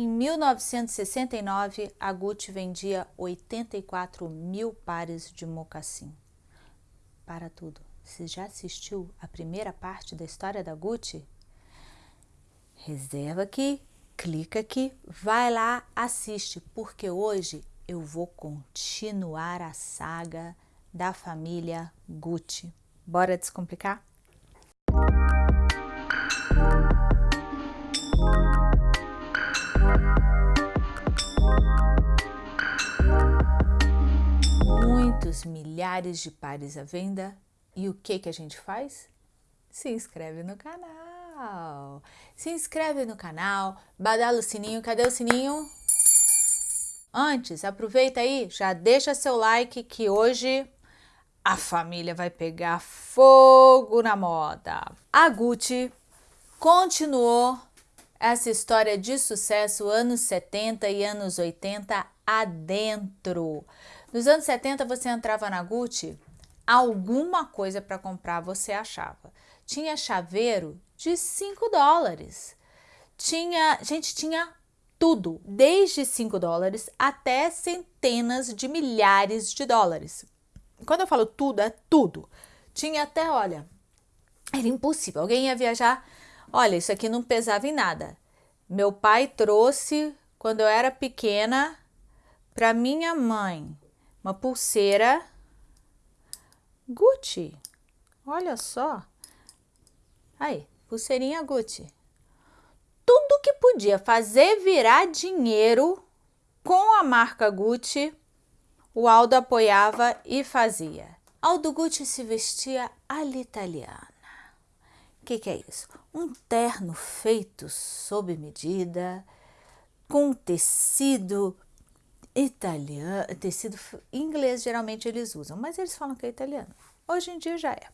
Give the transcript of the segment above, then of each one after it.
Em 1969, a Gucci vendia 84 mil pares de mocassim. Para tudo, você já assistiu a primeira parte da história da Gucci? Reserva aqui, clica aqui, vai lá, assiste, porque hoje eu vou continuar a saga da família Gucci. Bora descomplicar? Muitos milhares de pares à venda e o que que a gente faz? Se inscreve no canal. Se inscreve no canal, badala o sininho. Cadê o sininho? Antes, aproveita aí, já deixa seu like que hoje a família vai pegar fogo na moda. A Gucci continuou essa história de sucesso anos 70 e anos 80 adentro. Nos anos 70 você entrava na Gucci, alguma coisa para comprar você achava. Tinha chaveiro de 5 dólares. Tinha, gente, tinha tudo, desde 5 dólares até centenas de milhares de dólares. Quando eu falo tudo, é tudo. Tinha até, olha, era impossível. Alguém ia viajar, olha, isso aqui não pesava em nada. Meu pai trouxe, quando eu era pequena, para minha mãe, uma pulseira Gucci. Olha só. Aí, pulseirinha Gucci. Tudo que podia fazer virar dinheiro com a marca Gucci, o Aldo apoiava e fazia. Aldo Gucci se vestia all'italiana. O que, que é isso? Um terno feito sob medida, com tecido italiano, tecido inglês geralmente eles usam, mas eles falam que é italiano. Hoje em dia já é.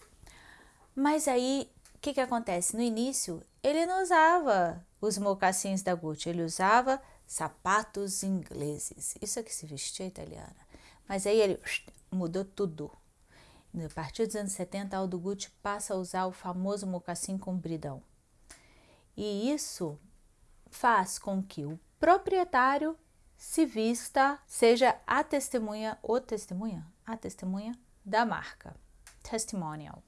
Mas aí, o que, que acontece? No início, ele não usava os mocassins da Gucci, ele usava sapatos ingleses. Isso é que se vestia italiana. Mas aí ele mudou tudo. A partir dos anos 70, Aldo Gucci passa a usar o famoso mocassim compridão. E isso faz com que o proprietário se vista, seja a testemunha ou testemunha, a testemunha da marca, testimonial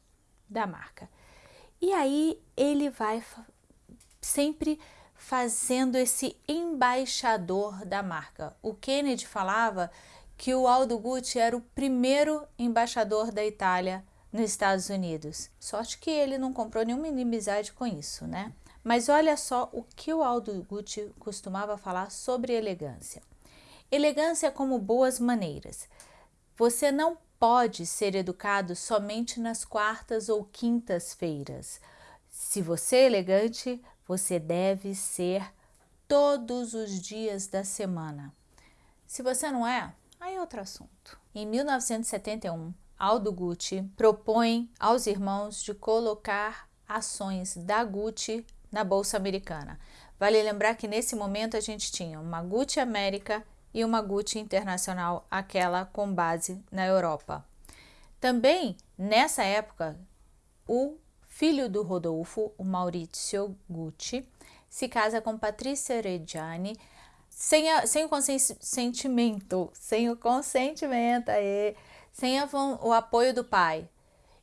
da marca. E aí ele vai sempre fazendo esse embaixador da marca. O Kennedy falava que o Aldo Gucci era o primeiro embaixador da Itália nos Estados Unidos. Sorte que ele não comprou nenhuma inimizade com isso, né? Mas olha só o que o Aldo Gucci costumava falar sobre elegância. Elegância como boas maneiras. Você não pode ser educado somente nas quartas ou quintas-feiras. Se você é elegante, você deve ser todos os dias da semana. Se você não é, Aí é outro assunto. Em 1971, Aldo Gucci propõe aos irmãos de colocar ações da Gucci na Bolsa Americana. Vale lembrar que nesse momento a gente tinha uma Gucci América e uma Gucci Internacional, aquela com base na Europa. Também, nessa época, o filho do Rodolfo, o Maurizio Gucci, se casa com Patrícia Reggiani, sem, a, sem o consentimento, sem o consentimento, aí, sem a, o apoio do pai.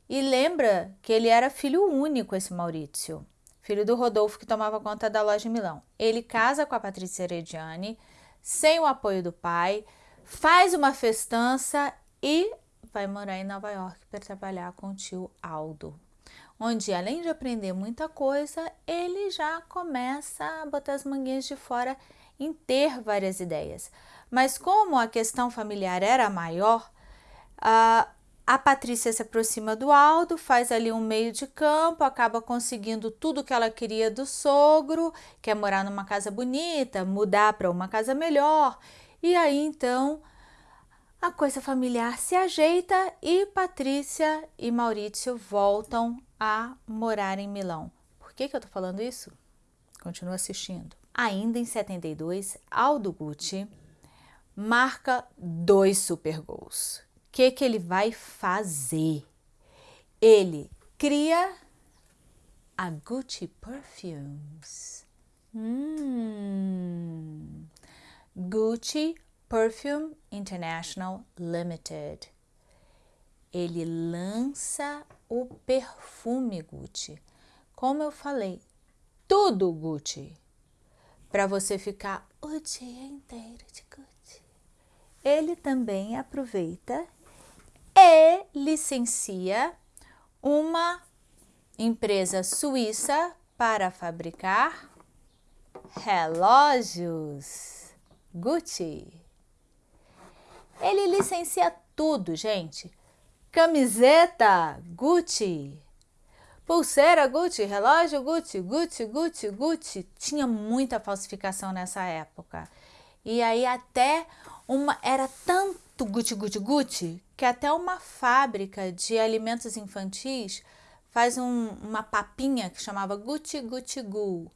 E lembra que ele era filho único, esse Maurício, filho do Rodolfo que tomava conta da loja em Milão. Ele casa com a Patrícia Herediani, sem o apoio do pai, faz uma festança e vai morar em Nova York para trabalhar com o tio Aldo. Onde, além de aprender muita coisa, ele já começa a botar as manguinhas de fora em ter várias ideias. Mas como a questão familiar era maior, a, a Patrícia se aproxima do Aldo, faz ali um meio de campo, acaba conseguindo tudo que ela queria do sogro, quer morar numa casa bonita, mudar para uma casa melhor. E aí então a coisa familiar se ajeita e Patrícia e Maurício voltam a morar em Milão. Por que, que eu tô falando isso? Continua assistindo. Ainda em 72, Aldo Gucci marca dois super gols. Que, que ele vai fazer? Ele cria a Gucci Perfumes. Hum. Gucci Perfume International Limited. Ele lança o perfume Gucci. Como eu falei, tudo Gucci. Para você ficar o dia inteiro de Gucci. Ele também aproveita licencia uma empresa suíça para fabricar relógios Gucci. Ele licencia tudo, gente. Camiseta Gucci, pulseira Gucci, relógio Gucci, Gucci, Gucci, Gucci. Tinha muita falsificação nessa época. E aí até uma era tanto Gucci, Gucci, Gucci que até uma fábrica de alimentos infantis faz um, uma papinha que chamava Gucci Gucci Gu.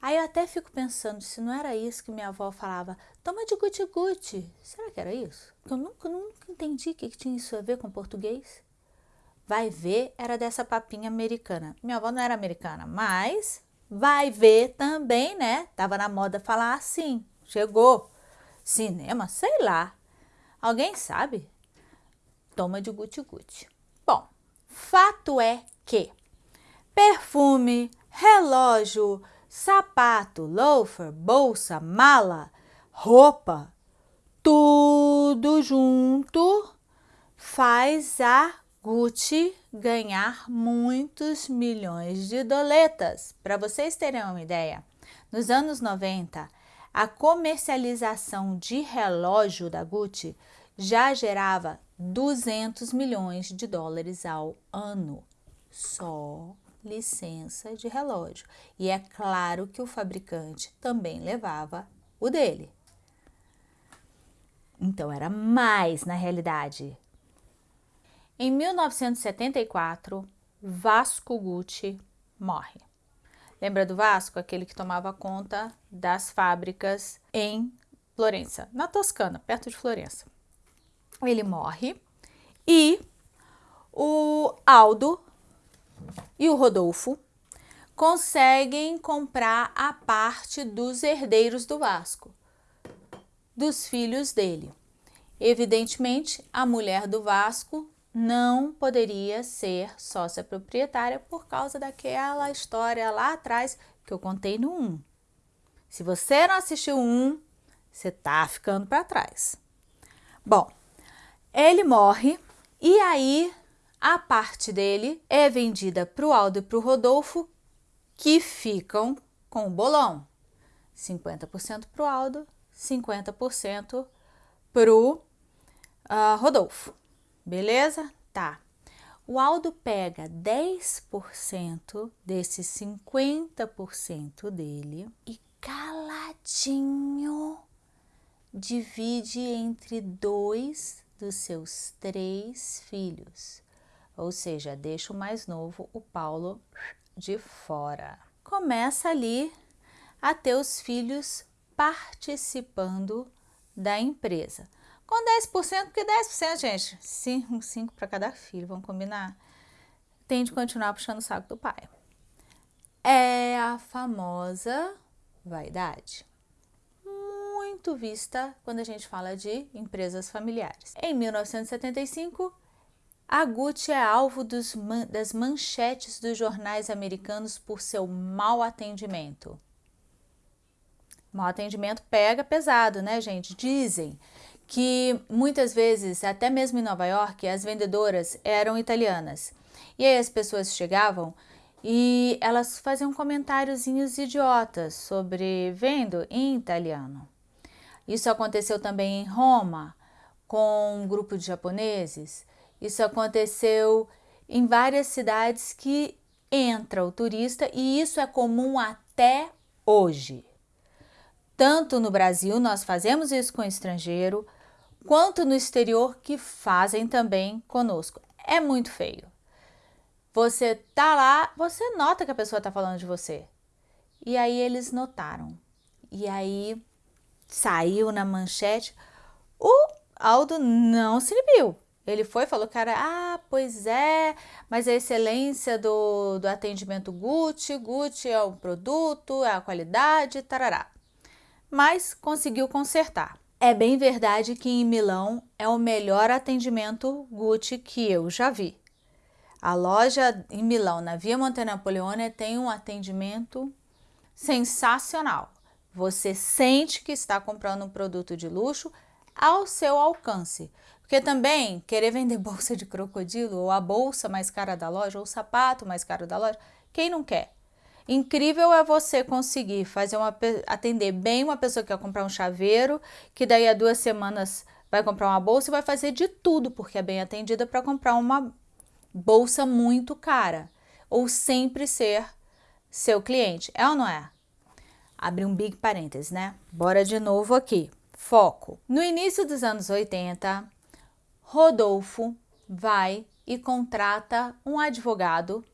Aí eu até fico pensando se não era isso que minha avó falava, toma de Gucci Gucci. Será que era isso? Eu nunca, nunca entendi o que, que tinha isso a ver com português. Vai ver, era dessa papinha americana. Minha avó não era americana, mas vai ver também, né? Tava na moda falar assim. Chegou. Cinema, sei lá. Alguém sabe? Toma de Gucci. Bom, fato é que perfume, relógio, sapato, loafer, bolsa, mala, roupa, tudo junto faz a Gucci ganhar muitos milhões de doletas. Para vocês terem uma ideia, nos anos 90, a comercialização de relógio da Gucci já gerava 200 milhões de dólares ao ano só licença de relógio. E é claro que o fabricante também levava o dele. Então era mais na realidade. Em 1974, Vasco Gucci morre. Lembra do Vasco, aquele que tomava conta das fábricas em Florença, na Toscana, perto de Florença. Ele morre e o Aldo e o Rodolfo conseguem comprar a parte dos herdeiros do Vasco, dos filhos dele. Evidentemente, a mulher do Vasco não poderia ser sócia proprietária por causa daquela história lá atrás que eu contei no 1. Se você não assistiu o 1, você tá ficando para trás. Bom, ele morre e aí a parte dele é vendida para o Aldo e para o Rodolfo, que ficam com o bolão. 50% para o Aldo, 50% para o uh, Rodolfo. Beleza? Tá. O Aldo pega 10% desses 50% dele e caladinho divide entre dois dos seus três filhos ou seja, deixa o mais novo, o Paulo, de fora. Começa ali a ter os filhos participando da empresa. Com 10%, porque 10%, gente, 5, 5 para cada filho, vamos combinar? Tem de continuar puxando o saco do pai. É a famosa vaidade muito vista quando a gente fala de empresas familiares. Em 1975, a Gucci é alvo dos, das manchetes dos jornais americanos por seu mau atendimento. Mau atendimento pega pesado, né, gente? Dizem que muitas vezes, até mesmo em Nova York, as vendedoras eram italianas. E aí as pessoas chegavam e elas faziam comentáriozinhos idiotas sobre vendo em italiano. Isso aconteceu também em Roma, com um grupo de japoneses isso aconteceu em várias cidades que entra o turista e isso é comum até hoje. Tanto no Brasil, nós fazemos isso com estrangeiro, quanto no exterior que fazem também conosco. É muito feio. Você tá lá, você nota que a pessoa tá falando de você. E aí eles notaram. E aí saiu na manchete. O Aldo não se inibiu. Ele foi falou era, ah, pois é, mas a excelência do, do atendimento Gucci, Gucci é o produto, é a qualidade, tarará. mas conseguiu consertar. É bem verdade que em Milão é o melhor atendimento Gucci que eu já vi. A loja em Milão, na Via Monte Napoleone, tem um atendimento sensacional. Você sente que está comprando um produto de luxo ao seu alcance. Porque também querer vender bolsa de crocodilo, ou a bolsa mais cara da loja, ou o sapato mais caro da loja, quem não quer? Incrível é você conseguir fazer uma, atender bem uma pessoa que quer comprar um chaveiro, que daí a duas semanas vai comprar uma bolsa e vai fazer de tudo, porque é bem atendida para comprar uma bolsa muito cara. Ou sempre ser seu cliente. É ou não é? Abre um big parênteses, né? Bora de novo aqui. Foco. No início dos anos 80, Rodolfo vai e contrata um advogado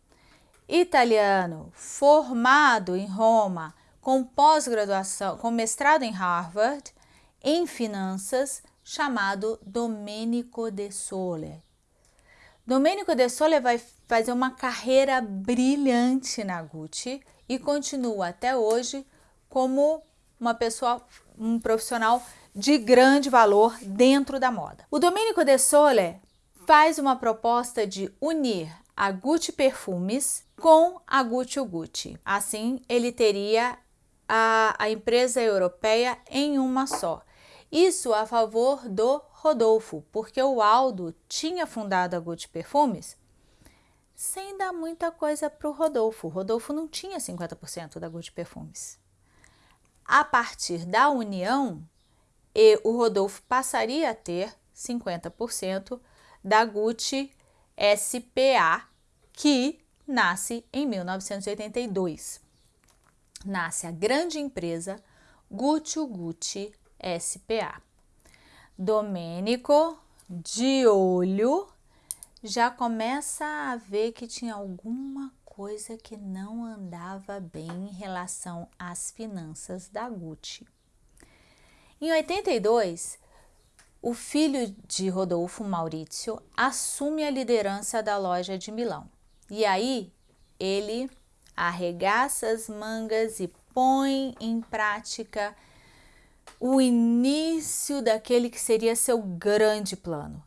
italiano formado em Roma, com pós-graduação, com mestrado em Harvard, em finanças, chamado Domenico De Sole. Domenico De Sole vai fazer uma carreira brilhante na Gucci e continua até hoje como uma pessoa, um profissional de grande valor dentro da moda. O Domenico De Sole faz uma proposta de unir a Gucci Perfumes com a Gucci Gucci. Assim, ele teria a, a empresa europeia em uma só. Isso a favor do Rodolfo, porque o Aldo tinha fundado a Gucci Perfumes sem dar muita coisa para o Rodolfo. Rodolfo não tinha 50% da Gucci Perfumes. A partir da união, o Rodolfo passaria a ter 50% da Gucci SPA, que nasce em 1982. Nasce a grande empresa Gucci Gucci SPA. Domênico, de olho, já começa a ver que tinha alguma coisa que não andava bem em relação às finanças da Gucci. Em 82, o filho de Rodolfo, Maurício, assume a liderança da loja de Milão. E aí ele arregaça as mangas e põe em prática o início daquele que seria seu grande plano.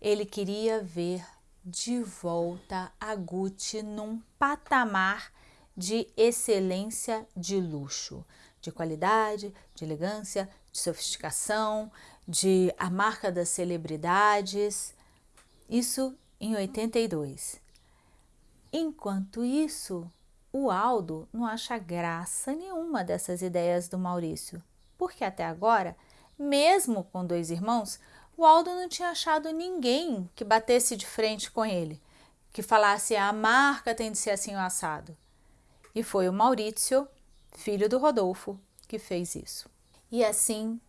Ele queria ver de volta a Gucci num patamar de excelência de luxo, de qualidade, de elegância, de sofisticação, de a marca das celebridades. Isso em 82. Enquanto isso, o Aldo não acha graça nenhuma dessas ideias do Maurício, porque até agora, mesmo com dois irmãos, o Aldo não tinha achado ninguém que batesse de frente com ele, que falasse a marca tem de ser assim o assado. E foi o Maurício, filho do Rodolfo, que fez isso. E assim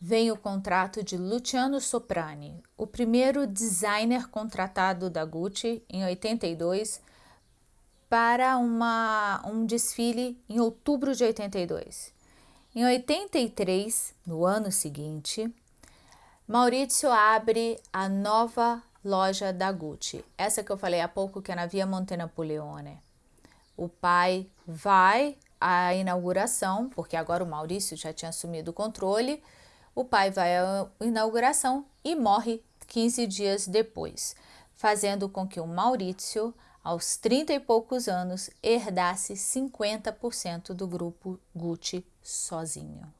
vem o contrato de Luciano Soprani, o primeiro designer contratado da Gucci em 82 para uma, um desfile em outubro de 82. Em 83, no ano seguinte, Maurício abre a nova loja da Gucci, essa que eu falei há pouco que é na Via Monte Napoleone. O pai vai à inauguração, porque agora o Maurício já tinha assumido o controle, o pai vai à inauguração e morre 15 dias depois, fazendo com que o Maurício aos 30 e poucos anos, herdasse 50% do grupo Gucci sozinho.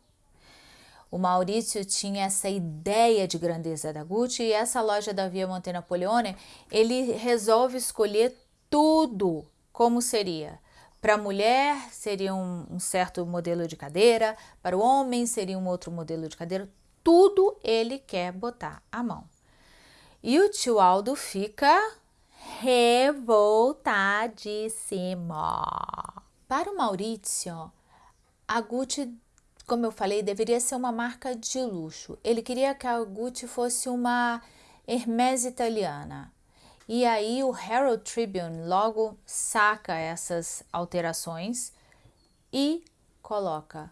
O Maurício tinha essa ideia de grandeza da Gucci e essa loja da Via Monte Napoleone, ele resolve escolher tudo como seria. Para a mulher seria um, um certo modelo de cadeira, para o homem seria um outro modelo de cadeira, tudo ele quer botar a mão. E o tio Aldo fica revoltadíssimo. Para o Maurício, a Gucci, como eu falei, deveria ser uma marca de luxo. Ele queria que a Gucci fosse uma Hermès italiana. E aí o Herald Tribune logo saca essas alterações e coloca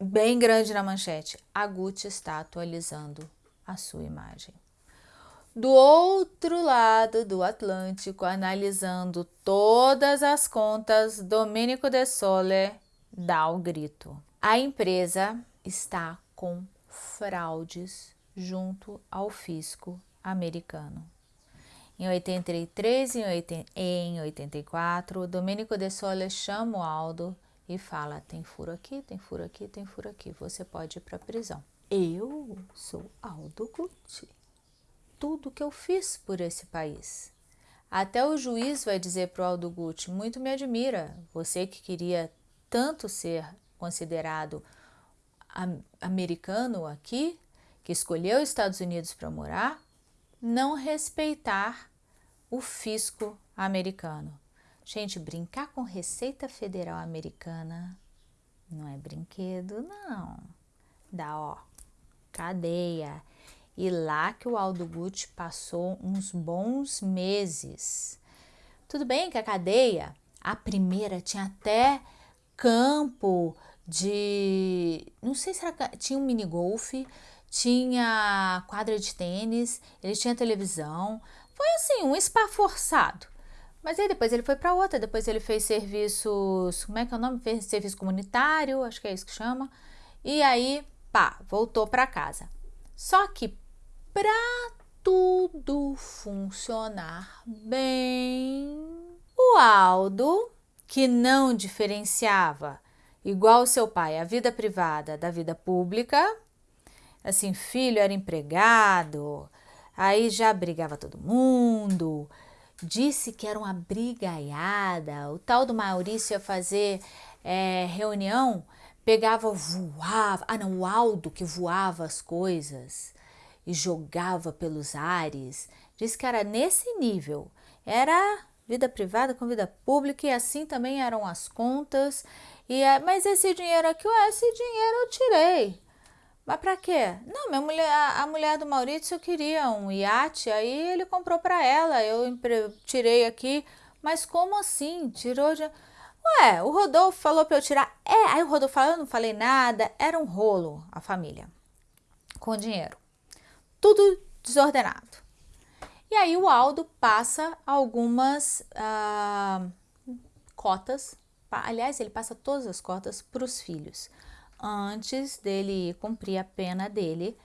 bem grande na manchete: a Gucci está atualizando a sua imagem do outro lado do Atlântico, analisando todas as contas, Domenico De Sole dá o grito. A empresa está com fraudes junto ao fisco americano. Em 83 e em 84, Domenico De Sole chama o Aldo e fala: tem furo aqui, tem furo aqui, tem furo aqui, você pode ir para prisão. Eu sou Aldo Gucci. Tudo que eu fiz por esse país. Até o juiz vai dizer para o Aldo Gucci: muito me admira, você que queria tanto ser considerado americano aqui, que escolheu os Estados Unidos para morar, não respeitar o fisco americano. Gente, brincar com Receita Federal Americana não é brinquedo, não. Dá, ó, cadeia. E lá que o Aldo Gucci passou uns bons meses. Tudo bem que a cadeia, a primeira tinha até campo de, não sei se era, tinha um mini golfe, tinha quadra de tênis, ele tinha televisão. Foi assim, um spa forçado. Mas aí depois ele foi para outra, depois ele fez serviços, como é que é o nome? Fez serviço comunitário, acho que é isso que chama. E aí, pá, voltou para casa. Só que para tudo funcionar bem, o Aldo, que não diferenciava igual seu pai, a vida privada da vida pública. Assim, filho era empregado, aí já brigava todo mundo. Disse que era uma brigaiada. O tal do Maurício ia fazer é, reunião, pegava, voava. Ah, não, o Aldo que voava as coisas e jogava pelos ares. Disse que era nesse nível. Era vida privada com vida pública e assim também eram as contas. E é, mas esse dinheiro aqui, ué, esse dinheiro eu tirei. Mas para quê? Não, minha mulher, a, mulher do Maurício queria um iate, aí ele comprou para ela. Eu tirei aqui. Mas como assim? Tirou de Ué, o Rodolfo falou para eu tirar. É, aí o Rodolfo falou, eu não falei nada. Era um rolo a família com dinheiro. Tudo desordenado. E aí o Aldo passa algumas ah, cotas, aliás, ele passa todas as cotas para os filhos, antes dele cumprir a pena dele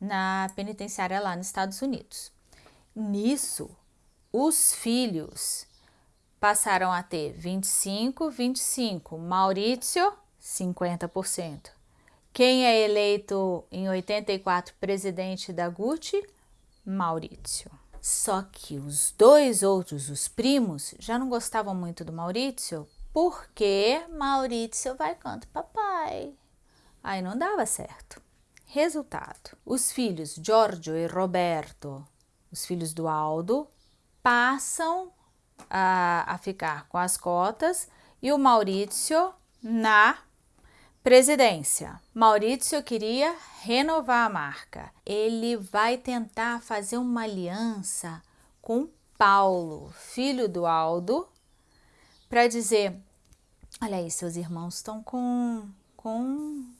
na penitenciária lá nos Estados Unidos. Nisso, os filhos passaram a ter 25, 25, Maurício, 50%. Quem é eleito em 84 presidente da Gucci? Maurício. Só que os dois outros, os primos, já não gostavam muito do Maurício, porque Maurício vai canto papai. Aí não dava certo. Resultado: os filhos Giorgio e Roberto, os filhos do Aldo, passam a, a ficar com as cotas e o Maurício na Presidência. Maurício queria renovar a marca. Ele vai tentar fazer uma aliança com Paulo, filho do Aldo, para dizer: olha aí, seus irmãos estão com, com,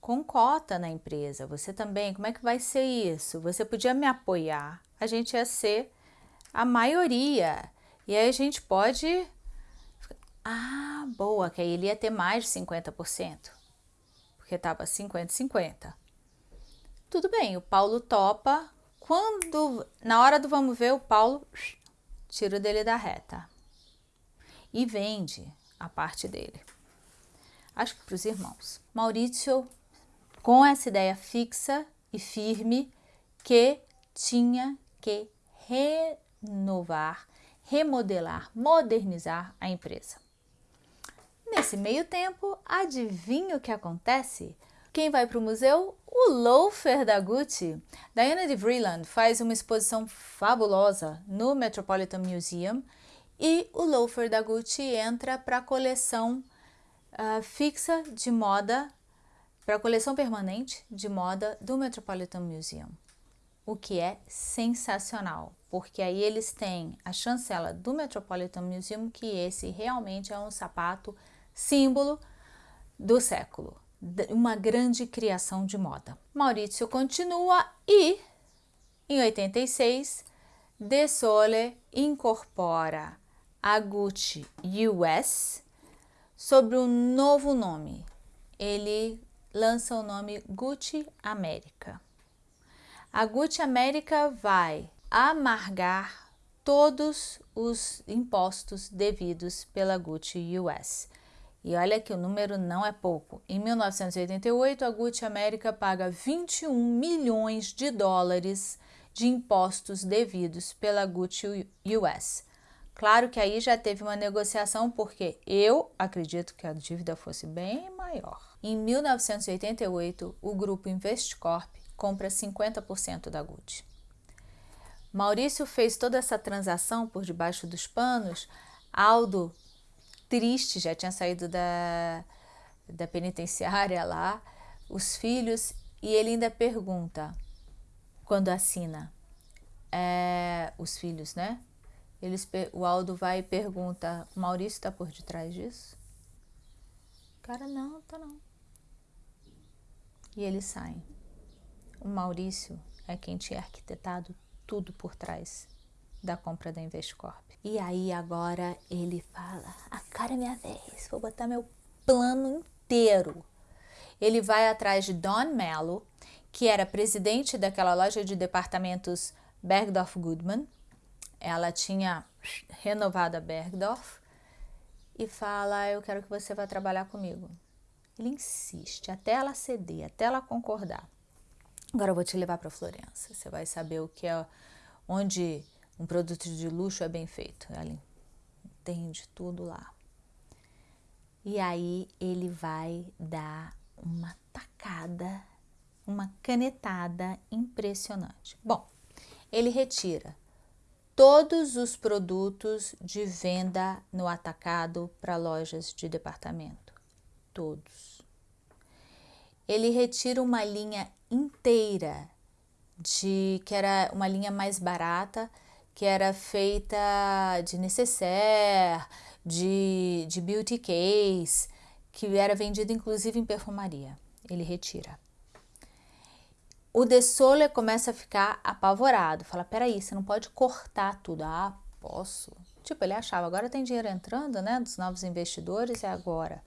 com cota na empresa. Você também, como é que vai ser isso? Você podia me apoiar. A gente ia ser a maioria. E aí a gente pode ah, boa, que aí ele ia ter mais de 50%, porque estava 50-50. Tudo bem, o Paulo topa. Quando, na hora do vamos ver, o Paulo tira o dele da reta e vende a parte dele. Acho que para os irmãos. Maurício, com essa ideia fixa e firme que tinha que renovar, remodelar, modernizar a empresa. Nesse meio tempo, adivinha o que acontece? Quem vai para o museu? O loafer da Gucci. Diana de Vreeland faz uma exposição fabulosa no Metropolitan Museum e o loafer da Gucci entra para a coleção uh, fixa de moda, para a coleção permanente de moda do Metropolitan Museum. O que é sensacional, porque aí eles têm a chancela do Metropolitan Museum que esse realmente é um sapato símbolo do século, uma grande criação de moda. Maurício continua e, em 86, De Sole incorpora a Gucci US sob um novo nome. ele lança o nome Gucci América. A Gucci América vai amargar todos os impostos devidos pela Gucci US. E olha que o número não é pouco. Em 1988, a Gucci América paga 21 milhões de dólares de impostos devidos pela Gucci US. Claro que aí já teve uma negociação, porque eu acredito que a dívida fosse bem maior. Em 1988, o grupo Investcorp compra 50% da Gucci. Maurício fez toda essa transação por debaixo dos panos. Aldo, triste, já tinha saído da, da penitenciária lá, os filhos, e ele ainda pergunta, quando assina, é, os filhos, né? Eles, o Aldo vai e pergunta, Maurício está por detrás disso? Cara, não, tá não. E eles saem. O Maurício é quem tinha arquitetado tudo por trás da compra da Investcorp. E aí agora ele fala, a cara é minha vez, vou botar meu plano inteiro. Ele vai atrás de Don Mello, que era presidente daquela loja de departamentos Bergdorf Goodman, ela tinha renovado a Bergdorf e fala, eu quero que você vá trabalhar comigo. Ele insiste até ela ceder, até ela concordar. Agora eu vou te levar para Florença. Você vai saber o que é, onde um produto de luxo é bem feito. Ela entende tudo lá. E aí ele vai dar uma tacada, uma canetada impressionante. Bom, ele retira todos os produtos de venda no atacado para lojas de departamento. Todos. Ele retira uma linha inteira de que era uma linha mais barata, que era feita de necessaire, de, de beauty case, que era vendido inclusive em perfumaria. Ele retira. O De Soler começa a ficar apavorado, fala, peraí, você não pode cortar tudo. Ah, posso. Tipo, ele achava, agora tem dinheiro entrando, né, dos novos investidores, é agora.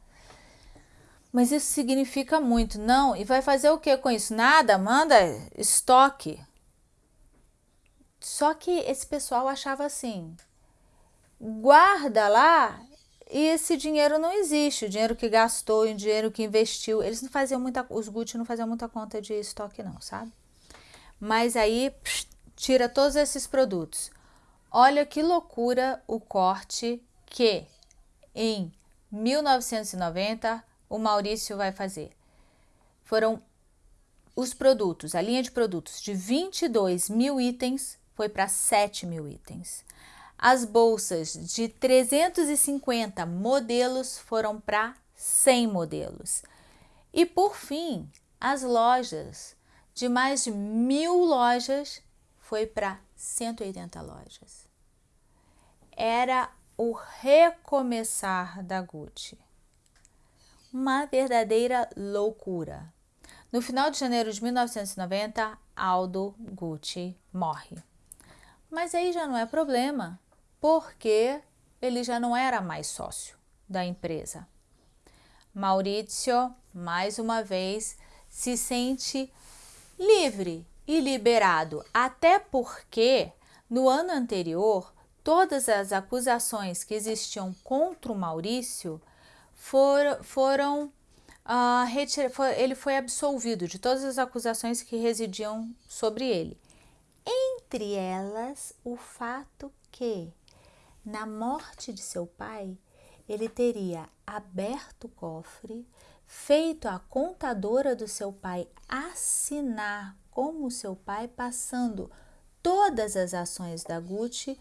Mas isso significa muito, não? E vai fazer o que com isso? Nada, manda estoque. Só que esse pessoal achava assim, guarda lá e esse dinheiro não existe, o dinheiro que gastou, o dinheiro que investiu, eles não faziam muita, os Gucci não faziam muita conta de estoque não, sabe? Mas aí psh, tira todos esses produtos. Olha que loucura o corte que em 1990 o Maurício vai fazer. Foram os produtos, a linha de produtos de 22 mil itens foi para 7 mil itens. As bolsas de 350 modelos foram para 100 modelos. E por fim, as lojas, de mais de mil lojas, foi para 180 lojas. Era o recomeçar da Gucci. Uma verdadeira loucura. No final de janeiro de 1990, Aldo Gucci morre. Mas aí já não é problema, porque ele já não era mais sócio da empresa. Maurício, mais uma vez, se sente livre e liberado, até porque no ano anterior todas as acusações que existiam contra o Maurício for, foram uh, retir, for, ele foi absolvido de todas as acusações que residiam sobre ele. Entre elas, o fato que na morte de seu pai, ele teria aberto o cofre, feito a contadora do seu pai assinar como seu pai, passando todas as ações da Gucci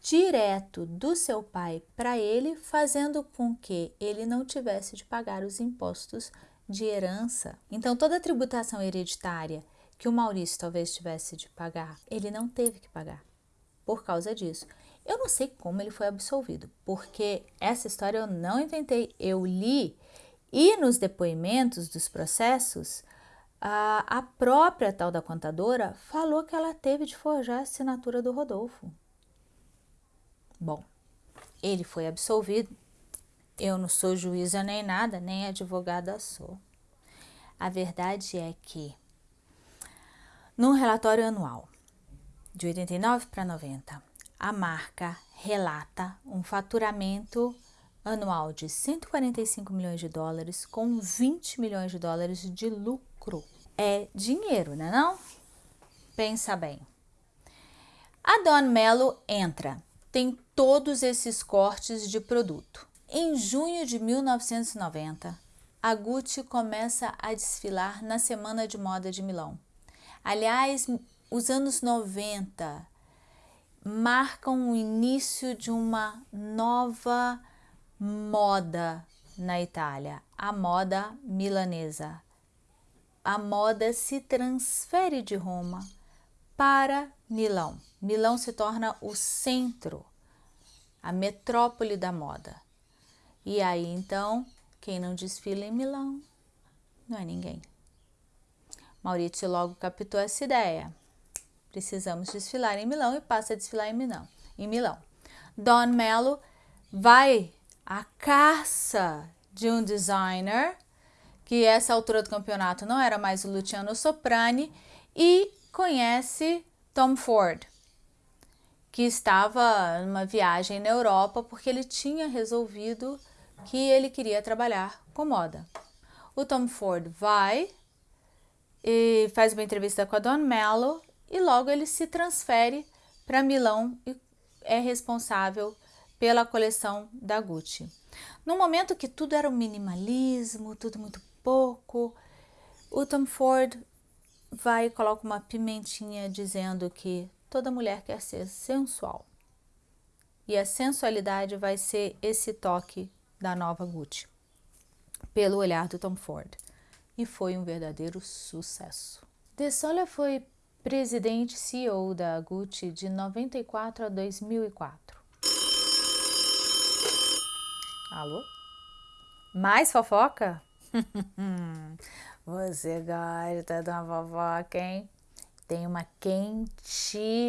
direto do seu pai para ele, fazendo com que ele não tivesse de pagar os impostos de herança. Então, toda a tributação hereditária que o Maurício talvez tivesse de pagar, ele não teve que pagar por causa disso. Eu não sei como ele foi absolvido, porque essa história eu não inventei, eu li e nos depoimentos dos processos, a, a própria tal da contadora falou que ela teve de forjar a assinatura do Rodolfo. Bom, ele foi absolvido Eu não sou juíza nem nada, nem advogada sou. A verdade é que, num relatório anual de 89 para 90, a marca relata um faturamento anual de 145 milhões de dólares com 20 milhões de dólares de lucro. É dinheiro, né não? Pensa bem. A Don Mello entra, tem todos esses cortes de produto. Em junho de 1990, a Gucci começa a desfilar na Semana de Moda de Milão. Aliás, os anos 90 marcam o início de uma nova moda na Itália, a moda milanesa. A moda se transfere de Roma para Milão. Milão se torna o centro, a metrópole da moda. E aí então, quem não desfila em Milão não é ninguém. Maurício logo captou essa ideia. Precisamos desfilar em Milão e passa a desfilar em Milão. Em Milão. Don Mello vai à caça de um designer que essa altura do campeonato não era mais o Luciano Soprani e conhece Tom Ford, que estava numa viagem na Europa porque ele tinha resolvido que ele queria trabalhar com moda. O Tom Ford vai e faz uma entrevista com a Don Mello e logo ele se transfere para Milão e é responsável pela coleção da Gucci. No momento que tudo era um minimalismo, tudo muito pouco, o Tom Ford vai e coloca uma pimentinha dizendo que toda mulher quer ser sensual. E a sensualidade vai ser esse toque da nova Gucci, pelo olhar do Tom Ford. E foi um verdadeiro sucesso. De Sola foi presidente CEO da Gucci de 94 a 2004. Alô? Mais fofoca? Você gosta de uma fofoca, hein? Tem uma quentíssima.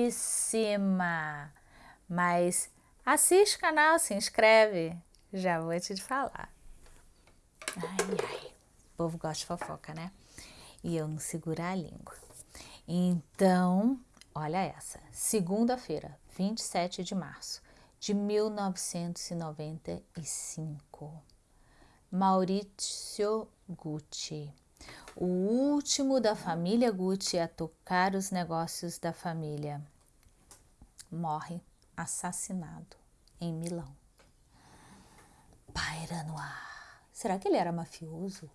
Mas assiste o canal, se inscreve. Já vou te falar. Ai, ai. O povo gosta de fofoca, né? E eu não segurar a língua. Então, olha essa. Segunda-feira, 27 de março de 1995. Maurizio Gucci o último da família Gucci a tocar os negócios da família, morre assassinado em Milão. Paira no ar. Será que ele era mafioso?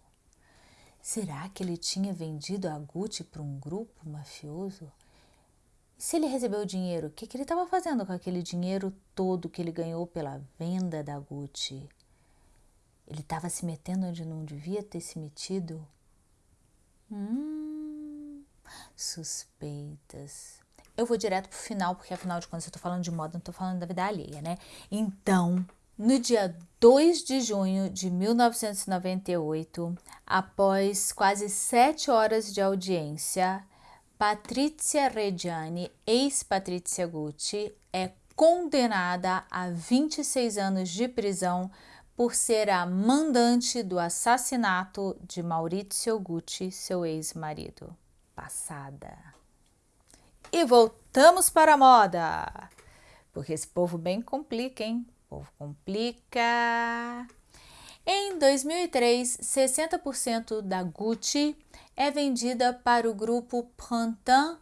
Será que ele tinha vendido a Gucci para um grupo mafioso? E se ele recebeu dinheiro, o que, que ele estava fazendo com aquele dinheiro todo que ele ganhou pela venda da Gucci? Ele estava se metendo onde não devia ter se metido? Hum, suspeitas. Eu vou direto pro final, porque afinal de contas eu tô falando de moda, não tô falando da vida alheia, né? Então, no dia 2 de junho de 1998, após quase sete horas de audiência, Patrizia Reggiani, ex-Patrizia Gucci, é condenada a 26 anos de prisão por ser a mandante do assassinato de Maurizio Gucci, seu ex-marido. Passada. E voltamos para a moda, porque esse povo bem complica, hein? Povo complica. Em 2003, 60% da Gucci é vendida para o grupo Printemps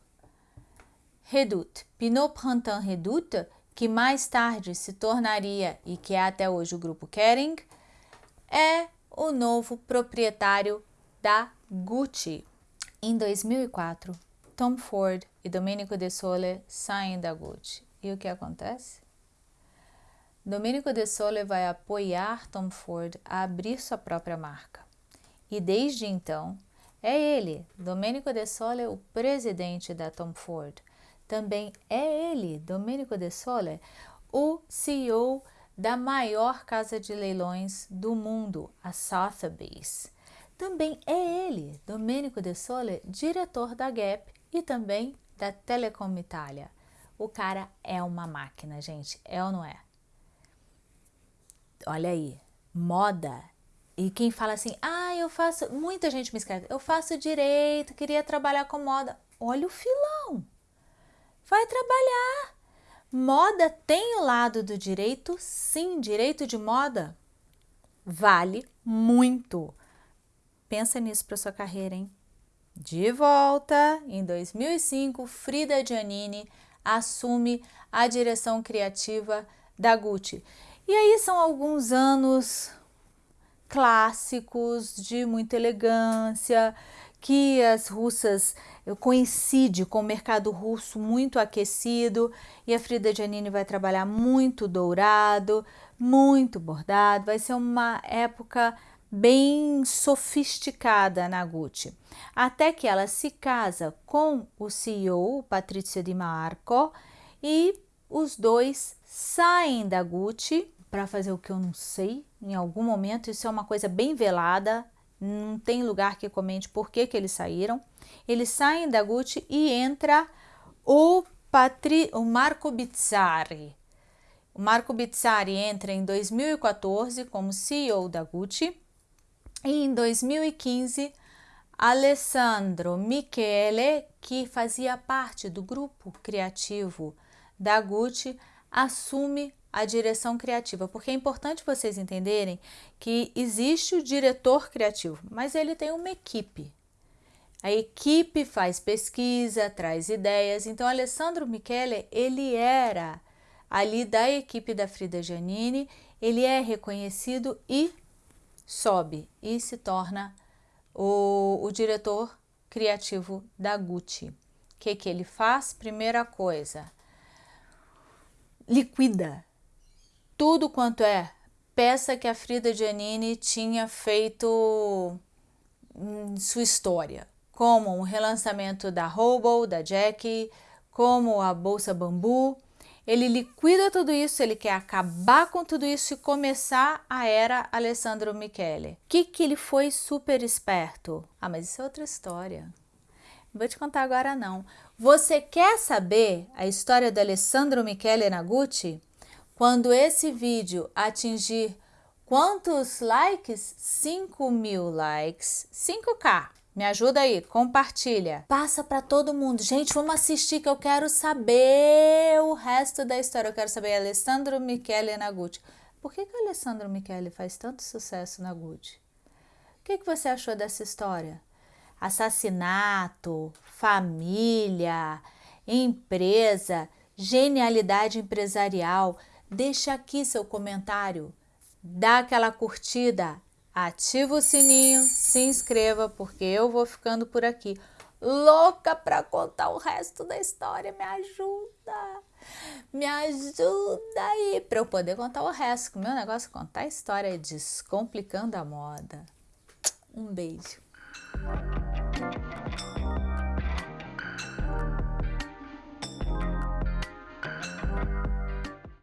Redoute. Pinot Printemps Redoute que mais tarde se tornaria e que é até hoje o grupo Kering, é o novo proprietário da Gucci. Em 2004, Tom Ford e Domenico De Sole saem da Gucci. E o que acontece? Domenico De Sole vai apoiar Tom Ford a abrir sua própria marca. E desde então, é ele, Domenico De Sole, o presidente da Tom Ford, também é ele, Domenico De Sole, o CEO da maior casa de leilões do mundo, a Sotheby's. Também é ele, Domenico De Sole, diretor da Gap e também da Telecom Itália. O cara é uma máquina, gente, é ou não é? Olha aí, moda. E quem fala assim, ah, eu faço, muita gente me escreve, eu faço direito, queria trabalhar com moda. Olha o filão, vai trabalhar. Moda tem o lado do direito, sim, direito de moda vale muito. Pensa nisso para sua carreira, hein? De volta, em 2005, Frida Giannini assume a direção criativa da Gucci. E aí são alguns anos clássicos de muita elegância, que as russas coincide com o mercado russo muito aquecido e a Frida Giannini vai trabalhar muito dourado, muito bordado, vai ser uma época bem sofisticada na Gucci. Até que ela se casa com o CEO, Patrizio Di Marco, e os dois saem da Gucci para fazer o que eu não sei. Em algum momento, isso é uma coisa bem velada, não tem lugar que comente por que, que eles saíram. Eles saem da Gucci e entra o, Patri, o Marco Bizzarri. O Marco Bizzarri entra em 2014 como CEO da Gucci e em 2015 Alessandro Michele, que fazia parte do grupo criativo da Gucci, assume a direção criativa, porque é importante vocês entenderem que existe o diretor criativo, mas ele tem uma equipe. A equipe faz pesquisa, traz ideias. Então, Alessandro Michele, ele era ali da equipe da Frida Giannini, ele é reconhecido e sobe e se torna o, o diretor criativo da Gucci. O que, que ele faz? Primeira coisa, liquida tudo quanto é peça que a Frida Giannini tinha feito em sua história, como o relançamento da Hobo, da Jackie, como a Bolsa Bambu. Ele liquida tudo isso, ele quer acabar com tudo isso e começar a era Alessandro Michele. O que, que ele foi super esperto? Ah, mas isso é outra história. Vou te contar agora não. Você quer saber a história do Alessandro Michele na Gucci? Quando esse vídeo atingir quantos likes? 5 mil likes, 5k. Me ajuda aí, compartilha. Passa para todo mundo. Gente, vamos assistir que eu quero saber o resto da história. Eu quero saber Alessandro Michele na Gucci. Por que, que Alessandro Michele faz tanto sucesso na Gucci? O que, que você achou dessa história? Assassinato, família, empresa, genialidade empresarial. Deixa aqui seu comentário, dá aquela curtida, ativa o sininho, se inscreva, porque eu vou ficando por aqui. Louca para contar o resto da história, me ajuda! Me ajuda aí para eu poder contar o resto, o meu negócio é contar a história descomplicando a moda. Um beijo.